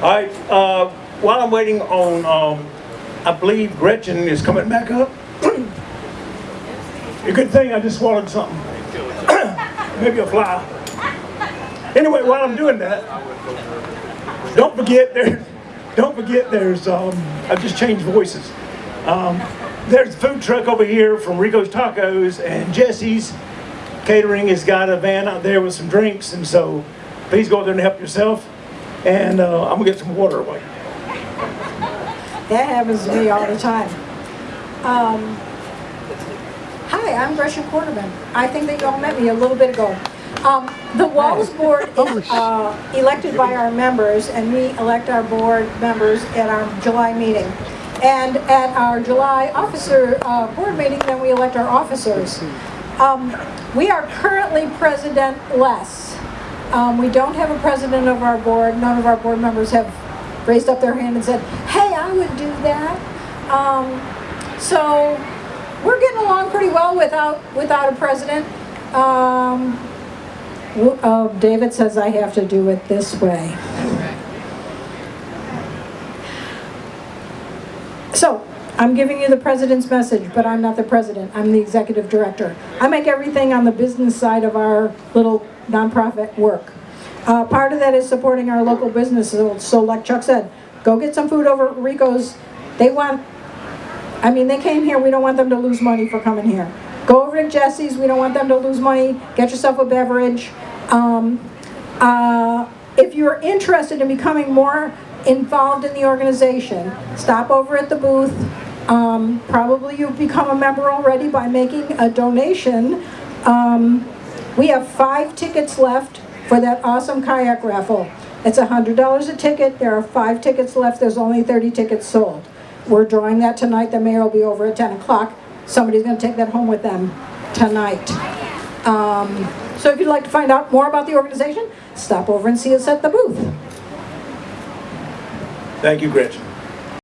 All right, uh, while I'm waiting on, um, I believe Gretchen is coming back up. A good thing I just swallowed something. Maybe a fly. Anyway, while I'm doing that, don't forget there, don't forget there's, um, I've just changed voices. Um, there's a food truck over here from Rico's Tacos and Jesse's Catering has got a van out there with some drinks and so please go out there and help yourself. And, uh, I'm gonna get some water away. That happens to me all the time. Um, hi, I'm Gretchen Quarterman. I think that you all met me a little bit ago. Um, the Walls Board is uh, elected by our members, and we elect our board members at our July meeting. And at our July officer uh, board meeting, then we elect our officers. Um, we are currently president-less. Um, we don't have a president of our board. None of our board members have raised up their hand and said, hey, I would do that. Um, so we're getting along pretty well without, without a president. Um, uh, David says I have to do it this way. So, I'm giving you the president's message, but I'm not the president, I'm the executive director. I make everything on the business side of our little nonprofit work. Uh, part of that is supporting our local businesses, so like Chuck said, go get some food over at Rico's. They want, I mean, they came here, we don't want them to lose money for coming here. Go over to Jesse's, we don't want them to lose money, get yourself a beverage. Um, uh, if you're interested in becoming more involved in the organization, stop over at the booth. Um, probably you've become a member already by making a donation. Um, we have five tickets left for that awesome kayak raffle. It's $100 a ticket. There are five tickets left. There's only 30 tickets sold. We're drawing that tonight. The mayor will be over at 10 o'clock. Somebody's going to take that home with them tonight. Um, so if you'd like to find out more about the organization, stop over and see us at the booth. Thank you, Gretchen.